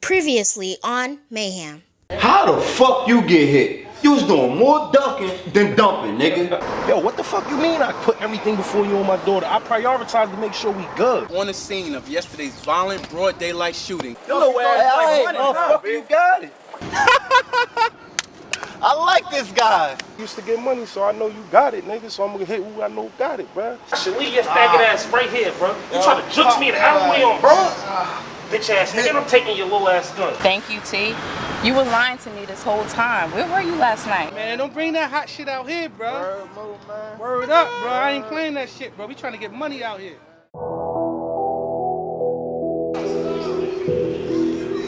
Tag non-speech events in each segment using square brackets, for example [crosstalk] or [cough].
Previously on Mayhem. How the fuck you get hit? You was doing more ducking than dumping, nigga. Yo, what the fuck you mean I put everything before you and my daughter? I prioritize to make sure we good. On the scene of yesterday's violent broad daylight shooting. You know where Hey, like hey, oh, fuck you got it. I like this guy. Used to get money, so I know you got it, nigga. So I'm gonna hit who I know got it, bruh. Should leave your faggot ass right here, bro. You try to uh, jukes me the uh, alleyway on, bro? Bitch ass nigga, I'm taking your little ass gun. Thank you, T. You were lying to me this whole time. Where were you last night? Man, don't bring that hot shit out here, bro. Word up, bro. I ain't playing that shit, bro. We trying to get money out here.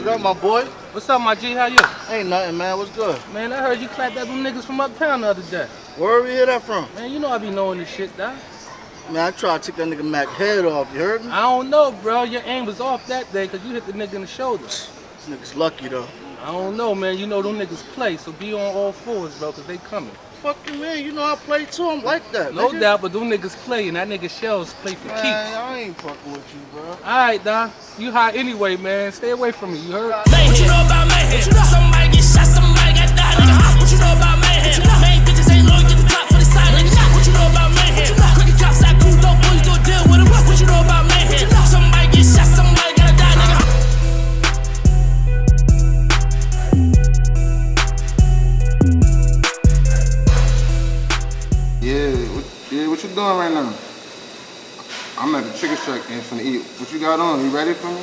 What up, my boy? What's up, my G? How you? Ain't nothing, man. What's good? Man, I heard you clapped at them niggas from uptown the other day. Where we hear that from? Man, you know I be knowing this shit, dog. Man, I tried to take that nigga Mac head off. You heard me? I don't know, bro. Your aim was off that day because you hit the nigga in the shoulder. This nigga's lucky though. I don't know, man. You know them niggas play, so be on all fours, bro, because they coming. Fuck you, man. You know I play too. I'm like that. No nigga. doubt, but them niggas play, and that nigga shells play for Man, keeps. I ain't fucking with you, bro. All right, Don. You hot anyway, man. Stay away from me. You heard? What you know about mayhem? Somebody get shot, somebody you got on? You ready for me?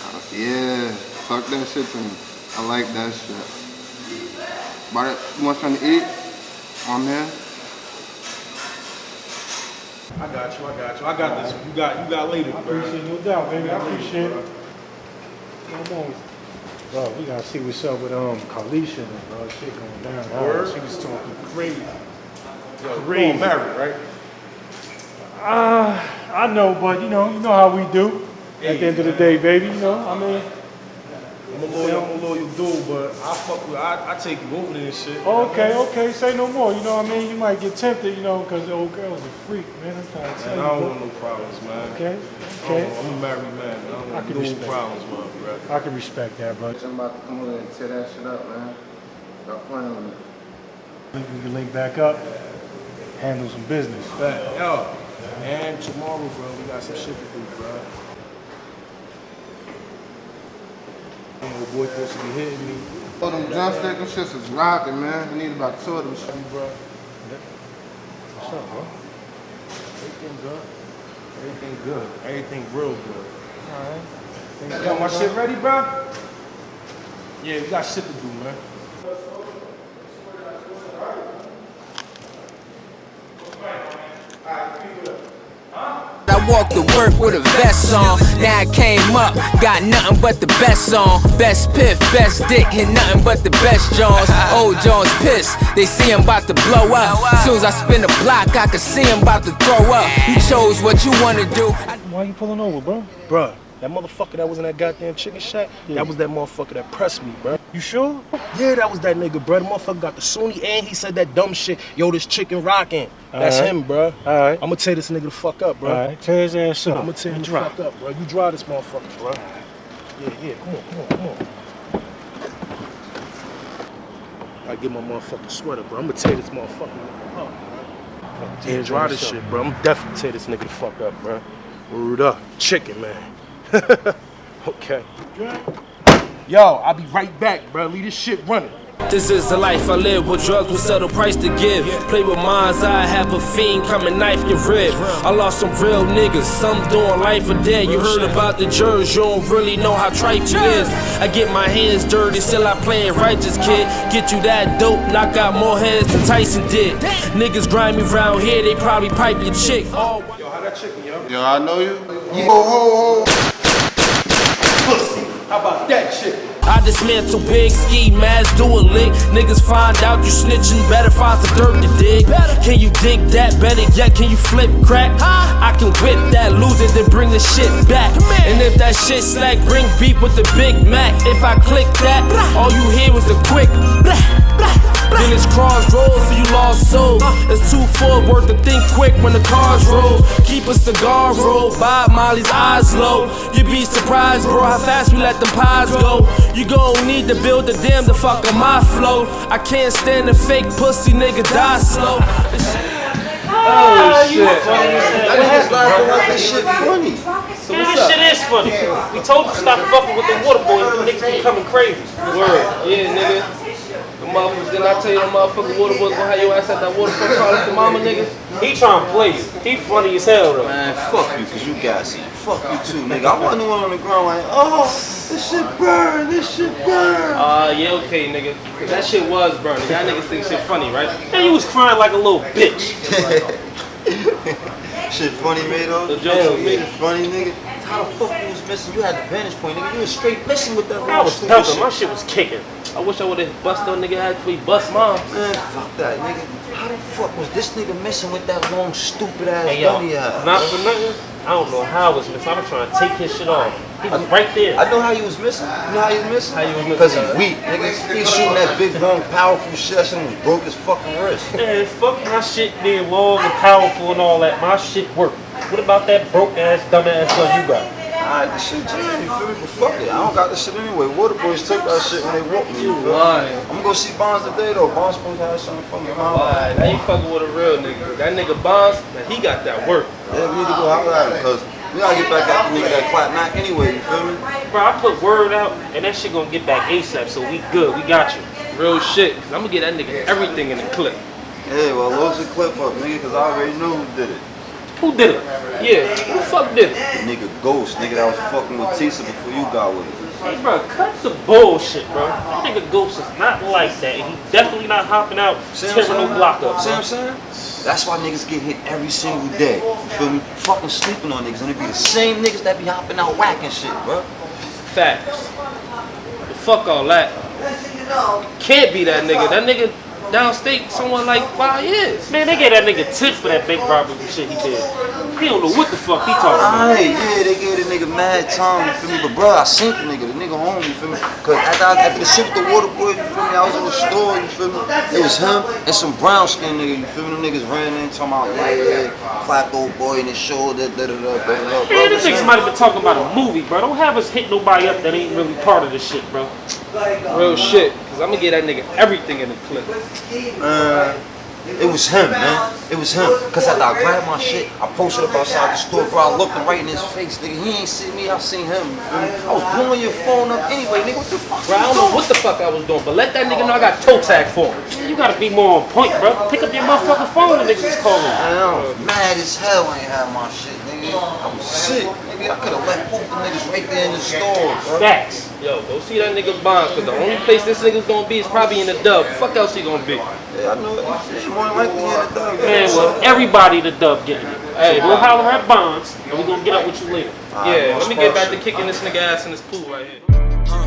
Uh, yeah, talk that shit to me. I like that shit. About it, you want something to eat? I'm here. I got you, I got you. I got this. You got you got later, bro. Appreciate no doubt, baby. I appreciate it. Come on. Bro, we gotta see what's up with um Kalisha and bro. Shit going down. Word? She was talking crazy. Yo, Crazy. married, right? Uh, I know, but you know, you know how we do. At the end of the day, baby, you know, I mean, I'm a loyal, I'm a loyal dude, but I fuck with, I, I take you over there and shit. okay, okay, say no more. You know what I mean? You might get tempted, you know, because the old girl's a freak, man. I'm trying to tell Man, you. I don't bro. want no problems, man. Okay, I okay. don't- I'm a married man. man. I don't I can no respect problems, man, bro. I can respect that, bro. I'm about to come over and tear that shit up, man. Stop playing with me. think we can link back up, handle some business. Bet. Yo, and tomorrow, bro, we got some shit to do, bro. And Your boy supposed to be hitting me. Oh, them drumstick and shits is rocking, man. We need about two of them shit. bro. What's up, bro? Everything good. Everything good. Everything real good. Alright. Yo, my shit ready, bro? Yeah, we got shit to do, man. I walk to work with a vest on. Now I came up, got nothing but the best on. Best piff, best dick, hit nothing but the best Jones. Old Jones pissed, they see him about to blow up. Soon as I spin the block, I can see him about to throw up. You chose what you wanna do. Why you pulling over, bro? Bro. that motherfucker that was in that goddamn chicken shack, that was that motherfucker that pressed me, bro. You sure? Yeah, that was that nigga, bro. The motherfucker got the Sunni and he said that dumb shit. Yo, this chicken rocking. That's Alright. him, bro. Alright. I'ma tear this nigga the fuck up, bro. Alright, tear his ass up. I'ma tear him And the fuck up, bro. You drive this motherfucker, bruh. Yeah, yeah, come on, come on, come on. I get my motherfucking sweater, bro. I'ma tear this motherfucker up, bruh. Yeah, drive this shit, bro. I'm definitely tear this nigga the fuck up, bro. Word up. Chicken, man. [laughs] okay. Yo, I'll be right back, bro. Leave this shit running. This is the life I live with drugs with settle price to give. Play with minds, I have a fiend come and knife your rib. I lost some real niggas, some doing life or dead. You heard about the jurors, you don't really know how tripe you is. I get my hands dirty, still I play it righteous, kid. Get you that dope, knock out more heads than Tyson did. Niggas grind me round here, they probably pipe your chick. Yo, how that chicken, yo? Yo, I know you. Ho, ho, ho. Pussy. How about that shit? I dismantle big ski masks, do a lick. Niggas find out you snitching, better find some dirt to dig. Can you dig that? Better yet, can you flip crack? I can whip that, lose it, then bring the shit back. And if that shit slack, bring beef with the Big Mac. If I click that, all you hear was the quick. Blah, blah. Then it's crossroads for you lost soul. It's two four worth to think quick when the cars roll. Keep a cigar roll, Bob Marley's eyes low. You'd be surprised, bro, how fast we let them pies go. You gon' need to build a dam to fuck up my flow. I can't stand the fake pussy nigga die slow. Oh shit. That nigga's laughing like this shit funny. So Man, what's this up? shit is funny. We told you to stop fucking with the water boys. The niggas be coming crazy. Word, yeah, nigga. The motherfuckers, didn't I tell you the motherfucking water boys gonna have your ass at that waterfront calling for mama niggas? He trying to play you. He funny as hell though. Man, fuck you, cause you gassy. Fuck you too, nigga. I wasn't the one on the ground like, oh, this shit burn, this shit burn. Uh, yeah, okay, nigga. that shit was burning. Y'all niggas think shit funny, right? And you was crying like a little bitch. [laughs] shit funny, Mado. The jokes Hell was yeah, me. funny, nigga. How the fuck you was missing? You had the vantage point, nigga. You was straight missing with that I was shit. My shit was kicking. I wish I would've bust that nigga he bust mine. Man, fuck that, nigga. How the fuck was this nigga missing with that long, stupid ass Hey yo, ass? not for nothing. I don't know how I was missing. I was trying to take his shit off. He was right there. I know how you was missing. You know how you was missing? How you was missing, Because he uh? weak, nigga. He shooting that big, long, powerful shit. That shit broke his fucking wrist. Man, fuck my shit being long and powerful and all that. My shit work. What about that broke ass, dumb ass gun you got? Alright, this shit jam, you feel me? But fuck it, I don't got this shit anyway. Water boys took that shit when they whooped me. You lying. I'm gonna go see Bonds today though. Bonds supposed to have something for me. man. Alright, now you fucking with a real nigga. That nigga Bonds, man, he got that work. Yeah, we need to go holler at him because we gotta get back at the nigga that clap Mac anyway. You feel me? Bro, I put word out and that shit gonna get back ASAP, so we good. We got you. Real shit. Cause I'm gonna get that nigga everything in the clip. Yeah, well, load your clip up, nigga, because I already know who did it. Who did it? Yeah, who the fuck did it? The nigga Ghost, nigga that was fucking with Tisa before you got with it. Hey, bro, cut the bullshit, bro. That nigga Ghost is not like that, and he definitely not hopping out I'm tearing no block up. See what I'm saying? That's why niggas get hit every single day. You feel me? Fucking sleeping on niggas. And it be the same niggas that be hopping out whacking shit, bro. Facts. But fuck all that. Can't be that nigga. That nigga downstate someone like five years. Man, they gave that nigga tips for that bank robbery shit he did. He don't know what the fuck he talking about. Alright, yeah, they gave the nigga mad time, you feel me? But bro, I seen the nigga, the nigga home, you feel me? Cause after, I, after the shit with the water boy, you feel me? I was in the store, you feel me? It was him and some brown skin nigga, you feel me? Them niggas ran in talking about, yeah, yeah, clap old boy in his shoulder, da da da da da. Man, these niggas might have been talking about a movie, bro. Don't have us hit nobody up that ain't really part of this shit, bro. Real shit. Cause I'm gonna get that nigga everything in the clip. Man, it was him, man. It was him. Cause after I grabbed my shit, I posted up outside the store, bro. I looked him right in his face, nigga. He ain't seen me, I seen him. You? I was blowing your phone up anyway, nigga. What the fuck? Bro, I don't know what the fuck I was doing, but let that nigga know I got toe tag for him. You gotta be more on point, bro. Pick up your motherfucking phone and niggas is calling. I'm mad as hell I ain't have my shit, nigga. I was sick, nigga. I could've left both the niggas right there in the store, bro. Facts. Yo, go see that nigga Bonds, cause the only place this nigga's gonna be is probably in the dub. Fuck else he gonna be. Yeah, I know it. It's more likely in the dub. Man, well, everybody the dub getting it. Hey, we'll holler at Bonds, and we're gonna get up with you later. Yeah, let me get back to kicking this nigga ass in this pool right here.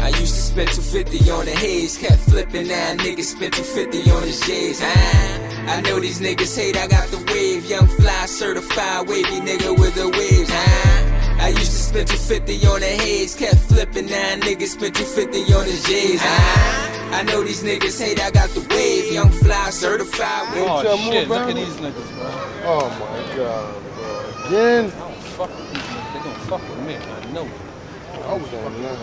I used to spend 250 on the haze, kept flipping now niggas spend 250 on his J's, huh? I know these niggas hate I got the wave, young fly certified wavy nigga with the waves, huh? I used to spend 250 on the haze, kept flipping now niggas spend 250 on his J's, huh? I know these niggas hate I got the wave, young fly certified wavy. Oh shit, look at these niggas, bro. Oh my god, bro. Again? I don't fuck with these niggas. They gonna fuck with me. I know it. I was on that.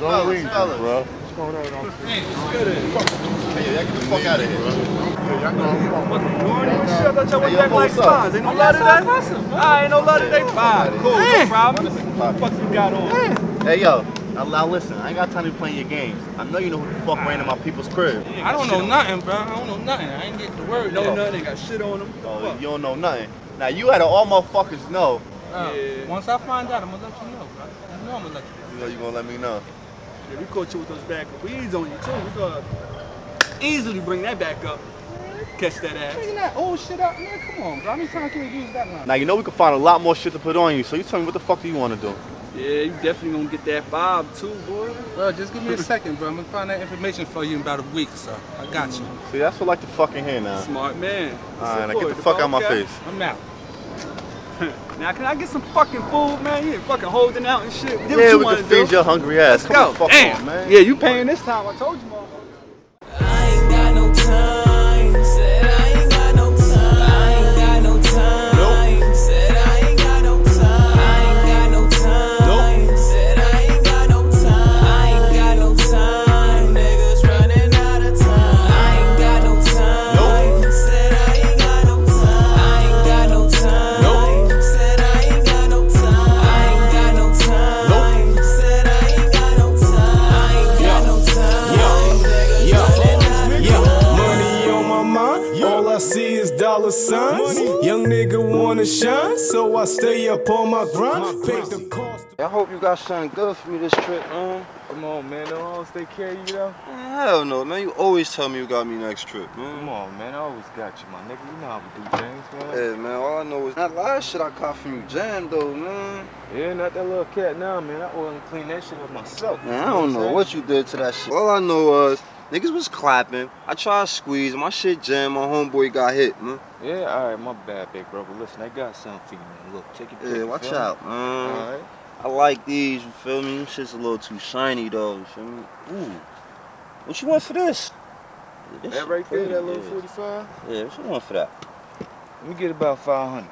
Don't read bro. What's going on? Hey, what's good? Hey, y'all get the fuck out of here. Yeah, y'all know. Shit, I thought y'all went Hey, yo, back like what's up? spies. Ain't no love today? I ain't no love today. Fine, cool, no problem. What the fuck you got on? Hey yo, now, now listen, I ain't got time to be playing your games. I know you know who the fuck ran in my people's crib. I don't know nothing, bro. I don't know nothing. I ain't get the word. No nothing. Ain't got shit on them. Oh, you don't know nothing. Now you had to all motherfuckers know. Yeah. Once I find out, I'm gonna let you know, bro. You know I'm gonna let you know. You know you gonna let me know. Yeah, we caught you with those bad weeds on you too. We gonna easily bring that back up. Catch that ass. Bringing that old shit up, man. Come on, bro. How many times can we use that line? Now you know we can find a lot more shit to put on you. So you tell me what the fuck do you want to do? Yeah, you definitely gonna get that vibe too, boy. Bro, just give me a second, bro. I'm gonna find that information for you in about a week or so. I got you. See, that's what I like to fucking hear now. Smart man. All right, now get the fuck out my face. I'm out. [laughs] now can I get some fucking food, man? You ain't fucking holding out and shit. Do what Yeah, you we wanna can feed do. your hungry ass. Let's Come go. the fuck Damn. on, man. Yeah, you paying this time. I told you, motherfucker. So I stay up on my grind. Pay the cost. I hope you got something good for me this trip, man. Come on, man. Don't always take care of you, though. Man, hell no, man. You always tell me you got me next trip, man. Come on, man. I always got you, my nigga. You know how we do things, man. Yeah, man. All I know is that last shit I caught from you jam, though, man. Yeah, not that little cat now, man. I oil and clean that shit up myself. Man, I don't know what you did to that shit. All I know was niggas was clapping. I tried to squeeze. My shit jammed. My homeboy got hit, man. Yeah, all right, my bad, big bro. But listen, I got something for you, man. Look, take it. Yeah, watch out, man. All right. I like these, you feel me? Them shit's a little too shiny, though, you feel me? Ooh. What you want for this? This That right there, that little yeah. 45? Yeah, what you want for that? Let me get about 500.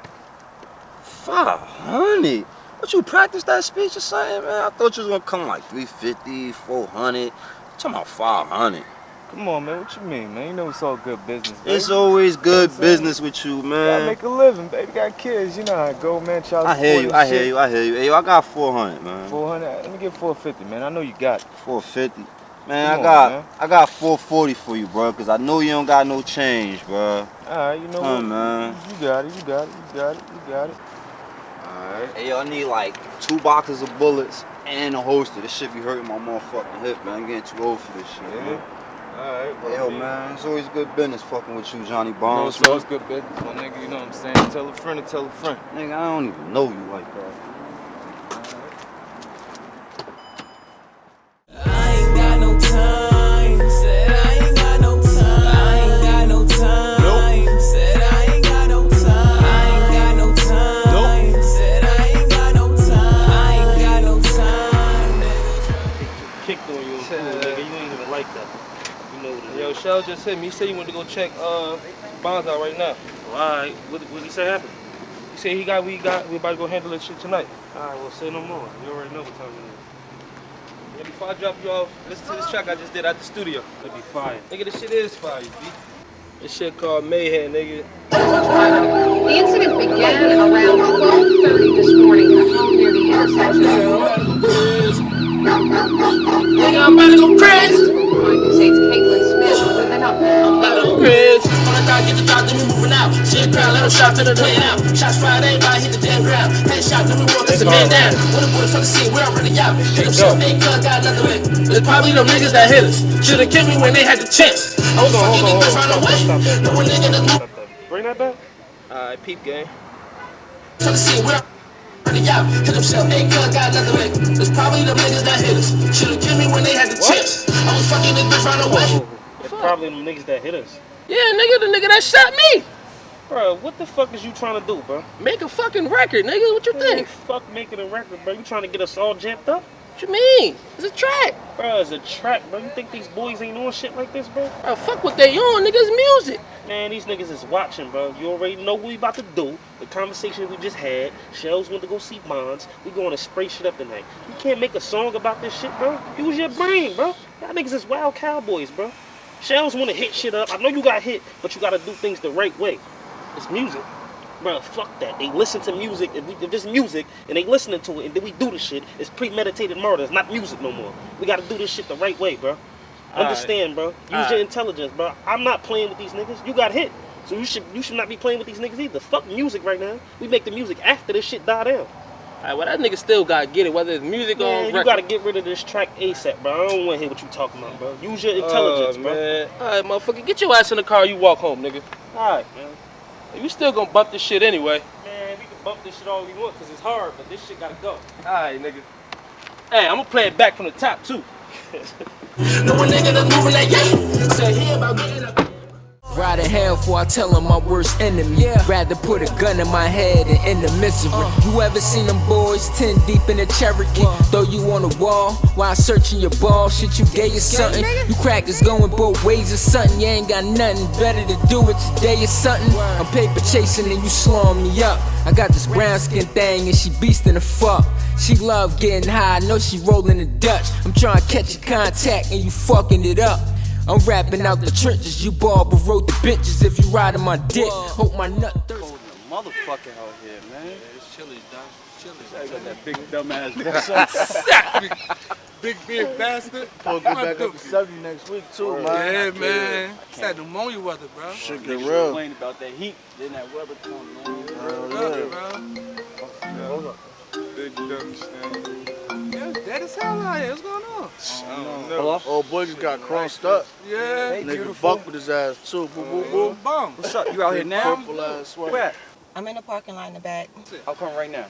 500? What, you practice that speech or something, man? I thought you was gonna come like 350, 400. Talking about 500. Come on, man. What you mean, man? You know it's all good business, baby. It's always good business with you, Gotta make a living, baby. Got kids. You know how it go, man. Child I hear you, I hear you, I hear you. Hey, yo, I got 400, man. 400. Let me get 450, man. I know you got it. 450. Man, Come I on, got man. I got 440 for you, bro, cause I know you don't got no change, bro. All right, you know Come on, what? man. You got it. You got it. You got it. You got it. Alright. Hey, yo, I need like two boxes of bullets and a holster. This shit be hurting my motherfucking hip, man. I'm getting too old for this shit, man. All right. Hey, yo, man, it's always good business fucking with you, Johnny No, Barnes. it's always good business, my nigga. You know what I'm saying? Tell a friend to tell a friend. Nigga, I don't even know you like that. Just hit me. He said he went to go check uh Bonds out right now. Well, all right. What what he say happened? He said he got we got we about to go handle that shit tonight. All right. Well, say no more. You already know what time it is. Yeah, before I drop you off, listen to this track I just did at the studio. It'll be fire. Nigga, this shit is fire, B. This shit called Mayhem, nigga. The incident began around 12:30 this morning at home near the intersection Nigga, I'm about to go crazy. Crowd, let them shots to the playing out. Shots fired, everybody hit the damn ground. Headshot, then we walk this man down. When the boys from the scene, we're already out. Hit them shit, make gun, got nothing with. It's probably them niggas that hit us. Should've killed me when they had the chance. I was fucking niggas run away. No one nigga that's moving. Bring that back. Alright, peep game. From the scene, we're already out. Hit them shit, make gun, got nothing with. It's probably the niggas that hit us. Should've killed me when they had the chance. I was fucking niggas run away. It's probably the niggas that hit us. Yeah, nigga, the nigga that shot me. Bro, what the fuck is you trying to do, bro? Make a fucking record, nigga. What you think? Fuck making a record, bro. You trying to get us all jamped up? What you mean? It's a track. Bro, it's a track, bro. You think these boys ain't on shit like this, bro? Bro, fuck what they on, niggas music. Man, these niggas is watching, bro. You already know what we about to do. The conversation we just had. Shells went to go see Bonds. We going to spray shit up tonight. You can't make a song about this shit, bro. Use your brain, bro. Y'all niggas is wild cowboys, bro. Shells want to hit shit up. I know you got hit, but you got to do things the right way. It's music. Bro, fuck that. They listen to music. If, we, if it's music and they listening to it and then we do this shit, it's premeditated murder. It's not music no more. We got to do this shit the right way, bro. Alright. Understand, bro. Use Alright. your intelligence, bro. I'm not playing with these niggas. You got hit. So you should you should not be playing with these niggas either. Fuck music right now. We make the music after this shit die down. Alright, well that nigga still gotta get it, whether it's music or Man, you gotta get rid of this track ASAP, bro. I don't want to hear what you talking about, bro. Use your oh, intelligence, Oh, bro. Alright, motherfucker, get your ass in the car. You walk home, nigga. Alright, man. You still gonna bump this shit anyway. Man, we can bump this shit all we want because it's hard, but this shit gotta go. Alright, nigga. Hey, I'm gonna play it back from the top too. [laughs] No one nigga that's moving like yeah. Say he about getting up. Ride a hell before I tell him my worst enemy. Rather put a gun in my head and end the misery. You ever seen them boys 10 deep in a Cherokee? Throw you on the wall while searching your ball. Shit, you gay or something? You crackers going both ways or something. You ain't got nothing better to do with today or something. I'm paper chasing and you slowing me up. I got this brown skin thing and she beastin' the fuck. She love getting high, I know she rolling the Dutch. I'm trying to catch your contact and you fucking it up. I'm rapping out the trenches, you barber wrote the bitches if you ride riding my dick. Hope my nut thirst. Motherfucker out here, man. It's chilly, dog. It's chilly. I got that big dumbass big, big beard bastard. Supposed to get back up to 70 next week too, man. Yeah, man. It's that pneumonia weather, bro. Shit get Niggas real. complain about that heat, then that weather come, man. Hell yeah. Big dumb stand. Yeah, it's dead as hell out here. What's going on? I don't know. Old boy just got crossed up. Yeah. Nigga bucked with his ass too. Boom, boo boo. Uh, bum. What's up? You out here now? Purple ass sweater. Where? I'm in the parking lot in the back. I'll come right now.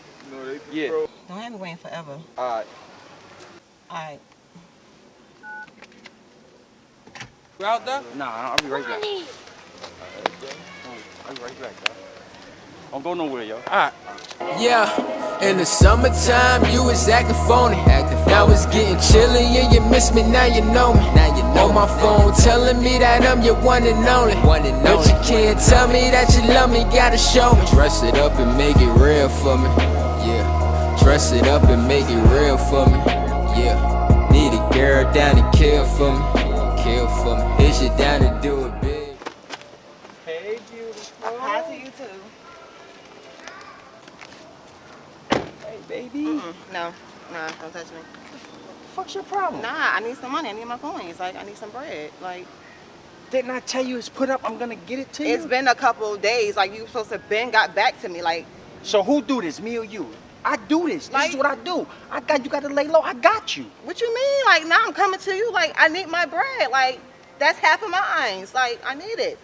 Yeah. Don't have me waiting forever. All right. Alright. You out there? Nah, I'll be right back. Uh, I'll be right back, dog. Don't go nowhere, yo. All right. Yeah, in the summertime you was acting phony. Now it's getting chilly and you miss me, now you know me. Now you know On my phone telling me that I'm your one and only. One and but you can't tell me that you love me, gotta show me. Dress it up and make it real for me. Yeah, dress it up and make it real for me. Yeah, need a girl down to kill for me. Kill for me. Is you down to do it big? Hey, beautiful. Hi to you too. Hey, baby. No, nah, don't touch me. Fuck's your problem? Nah, I need some money. I need my coins. Like, I need some bread. Like, Didn't I tell you it's put up? I'm gonna get it to you. it's been a couple of days. Like, you supposed to been got back to me. Like, So who do this, me or you? I do this. This Like- is what I do. I got you. Got to lay low. I got you. what you mean? Like, now I'm coming to you. Like, I need my bread. Like, that's half of mine. Like, I need it.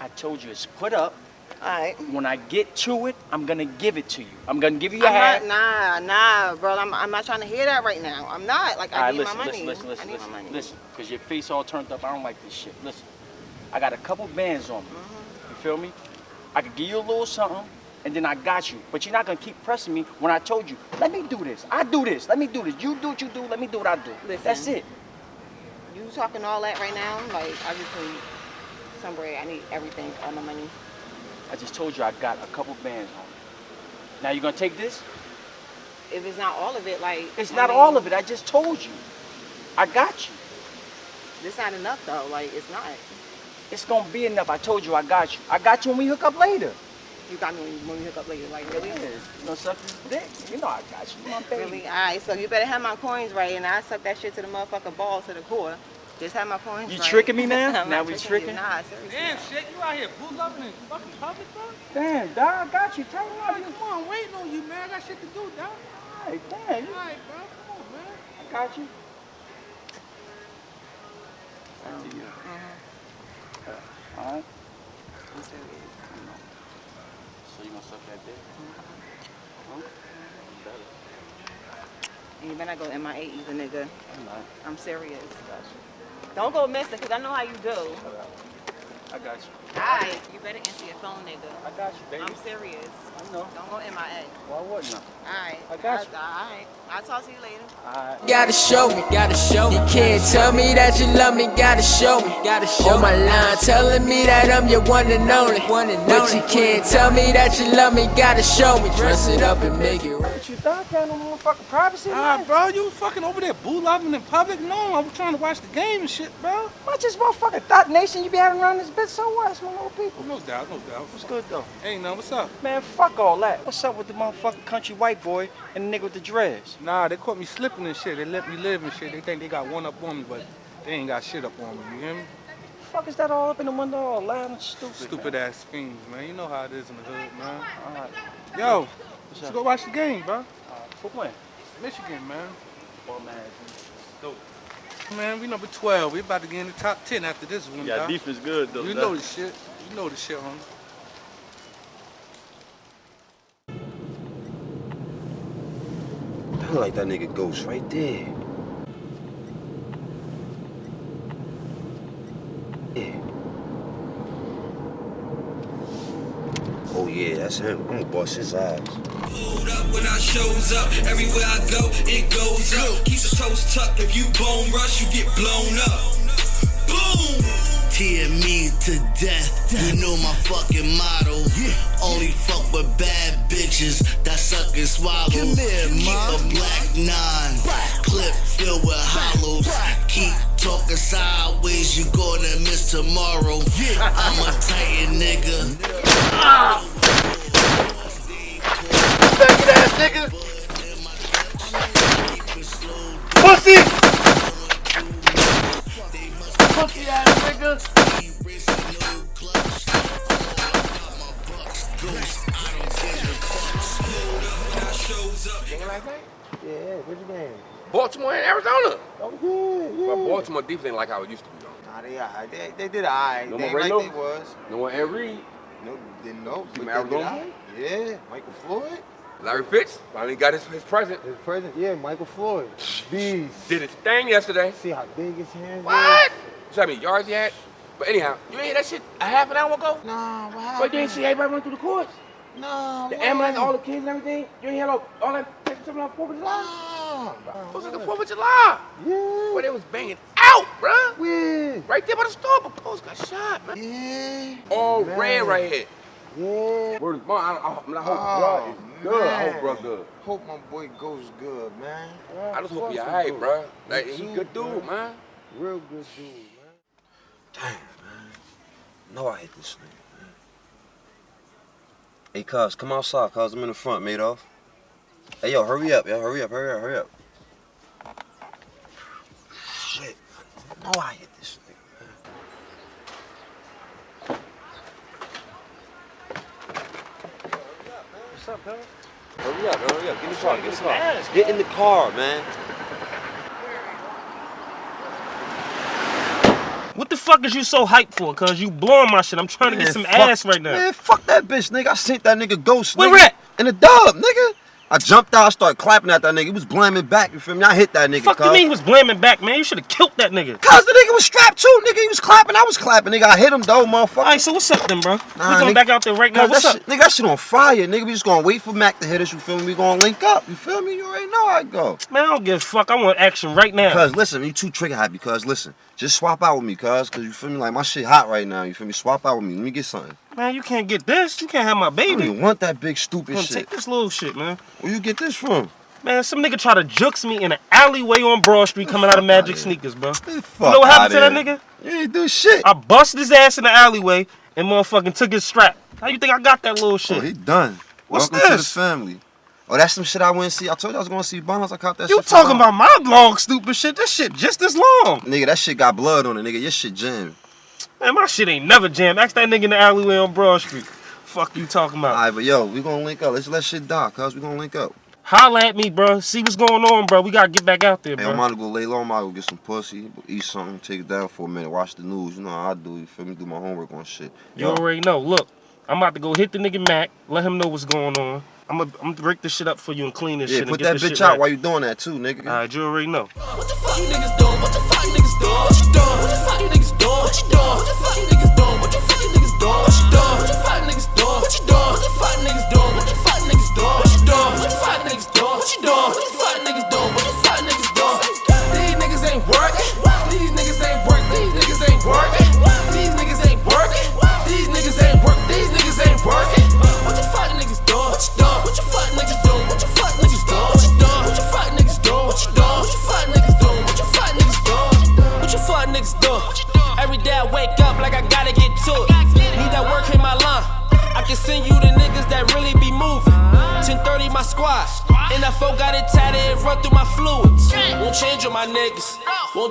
I told you it's put up. All right. When I get to it, I'm gonna give it to you. I'm gonna give you your not, nah, nah, bro. I'm, I'm not trying to hear that right now. I'm not. Like, I All right, need listen, my money. listen, listen, I listen, listen, listen. Cause your face all turned up. I don't like this shit. Listen, I got a couple bands on me. Mm-hmm. You feel me? I could give you a little something, and then I got you. But you're not gonna keep pressing me when I told you, let me do this. I do this. Let me do this. You do what you do. Let me do what I do. Listen. That's it. You talking all that right now? Like, I just need some bread. I need everything, all my money. I just told you I got a couple bands on. Now you gonna take this? If it's not all of it, like, It's I not mean, all of it. I just told you. I got you. This not enough though. Like, it's not. It's gonna be enough. I told you I got you. I got you when we hook up later. You got me when we hook up later. Like, really? You know, suck this dick. You know I got you, my baby. Really? All right. So you better have my coins right, and I suck that shit to the motherfucking ball to the core. Just have my coins You right. tricking me now? [laughs] Now not we you. tricking? Nah, seriously. Damn, shit. You out here boo loving in fucking public, bro? Damn, dog, I got you. Tell me Like, come on, waiting on you, man. I got shit to do, dog. Hey, damn, you- All right, bro. Come on, man. I got you. Oh, uh-huh. uh, all right. I'm serious. So you gonna suck that dick? Uh-huh. Huh? Better. And you better not go MIA either, nigga. I'm not. I'm serious. Got you. Don't go missing, cause I know how you do. I got you. Alright, you better answer your phone, nigga. I got you, baby. I'm serious. I know. Don't go MIA. Why wouldn't I? Alright. I got you. Alright. I'll talk to you later. Alright. Gotta show me, gotta show me. You can't tell me that you love me, gotta show me, gotta show On my line, telling me that I'm your one and only. One and but you can't tell me that you love me, gotta show me. Dress it up and make it right. What you thought? Got no motherfucking privacy, Nah, man? bro, you fucking over there boo loving in public? No, I'm trying to watch the game and shit, bro. Watch this motherfucking thought nation you be having around this bitch? So what? It's my little people. No doubt, no doubt. What's good though? Hey, no, what's up? Man, fuck all that. What's up with the motherfucking country white boy and the nigga with the dreads? Nah, they caught me slipping and shit. They let me live and shit. They think they got one up on me, but they ain't got shit up on me. You hear me? fuck is that all up in the window all loud and stupid? Stupid man? ass fiends, man. You know how it is in the hood, man. All right. Yo, let's go watch the game, bro. Who playing? Michigan, man. Well, man. Dope. Man, we number 12. We about to get in the top 10 after this one, Yeah, dog. defense good though. You know the shit. You know the shit, homie. I like that nigga Ghost right there. Yeah, that's him. I'm gonna bust his ass. Hold up When I shows up, everywhere I go, it goes up. Keep the toes tucked. If you bone rush, you get blown up. Boom! Tear me to death. You know my fucking motto. Only fuck with bad bitches that suck and swallow. Come here, Keep ma. a black nine. Clip filled with hollows. Keep talking sideways, you gonna miss tomorrow. I'm a titan nigga. Faggot nigga. Pussy! Pussy ass nigga. Yeah, what's your name? Baltimore and Arizona. Oh, yeah, yeah. But Baltimore defense ain't like how it used to be, though. Nah, they alright. They, they did alright. No they more ain't Ray like No? they was. No one Ed Reed. No, didn't know. See but did Arizona alright. Yeah, Michael Floyd. Larry Fitz finally got his, his present. His present, yeah, Michael Floyd. Beast. Did his thing yesterday. See how big his hands What? See how many yards he had? But anyhow, you ain't hear that shit a half an hour ago? Nah, what But you ain't see everybody run through the courts? No, The what? ambulance, all the kids and everything? You ain't hear all, all that something on 4th of July? It was like the 4th of July. Yeah. But they was banging out, bruh. Yeah. Right there by the store, but Post got shot, man. Yeah. All Man. red right here. Yeah. Word. I, I, I mean, I hope Oh, bro good. I hope bro good. Hope my boy goes good, man. I just hope he alright, bro. Like, he good dude, man. Real good dude, man. Damn, man. No, I hit this nigga, man. Hey, cuz, come outside, cuz. I'm in the front, Madoff. Hey, yo, hurry up, yo. Hurry up, hurry up, hurry up. Shit. No, I hit this nigga, man. What's up, cuz? Hurry up, hurry up. Get in the car, get in the car. Get in the car, man. What the fuck is you so hyped for? Cause you blowing my shit. I'm trying to get some fuck- ass right now. Man, fuck that bitch, nigga. I sent that nigga ghost, Where nigga. at? In the dub, nigga. I jumped out, I started clapping at that nigga. He was blaming back, you feel me? I hit that nigga, Fuck you mean he was blaming back, man? You should have killed that nigga. Cuz the nigga was strapped too, nigga. He was clapping, I was clapping, nigga. I hit him though, motherfucker. Alright, so what's up then, bro? Nah, we going nigga. back out there right now. What's up? Shit, nigga, that shit on fire, nigga. We just gonna wait for Mac to hit us, you feel me? We gonna link up, you feel me? You already know how it go. Man, I don't give a fuck. I want action right now. Cuz, listen, you too trigger happy, cuz, listen. Just swap out with me, cuz, cuz you feel me? Like, my shit hot right now, you feel me? Swap out with me. Let me get something. Man, you can't get this. You can't have my I baby. don't want that big stupid Come shit. take this little shit, man. Where you get this from? Man, some nigga try to jukes me in an alleyway on Broad Street coming out of Magic Sneakers, bro. You Fuck know what happened to that nigga? You ain't do shit. I busted his ass in the alleyway and motherfucking took his strap. How you think I got that little oh, shit? Oh, he done. What's Welcome to the family. Oh, that's some shit I went and see. I told you I was going to see Bonds. I caught that You shit. from talking about my long stupid shit? This shit just as long. Nigga, that shit got blood on it, nigga. Your shit jammed. Man, my shit ain't never jammed. Ask that nigga in the alleyway on Broad Street. Fuck you talking about? Alright, but yo, we gonna link up. Let's let shit die, cuz we gonna link up. Holla at me, bro. See what's going on, bro. We gotta get back out there, Hey, bro. I'm about to go lay low. I'm about to go get some pussy, eat something, take it down for a minute, watch the news. You know how I do. You feel me? Do my homework on shit. You already know. Look, I'm about to go hit the nigga Mac, let him know what's going on. I'm gonna, I'm gonna break this shit up for you and clean this Yeah, shit. and put get that bitch out right. while you doing that too, nigga. Alright, you already know. What the fuck you niggas doing? What the fuck you niggas doing? What you doing? What the fuck you niggas doing? What you doing? What the you niggas doing? What you niggas doing? What you doing? What the fuck niggas doing? What you doing? What the fuck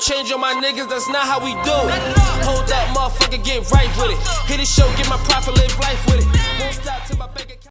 change on my niggas, that's not how we do it. Hold that motherfucker, get right with it. Hit the show, get my profit, live life with it. Won't stop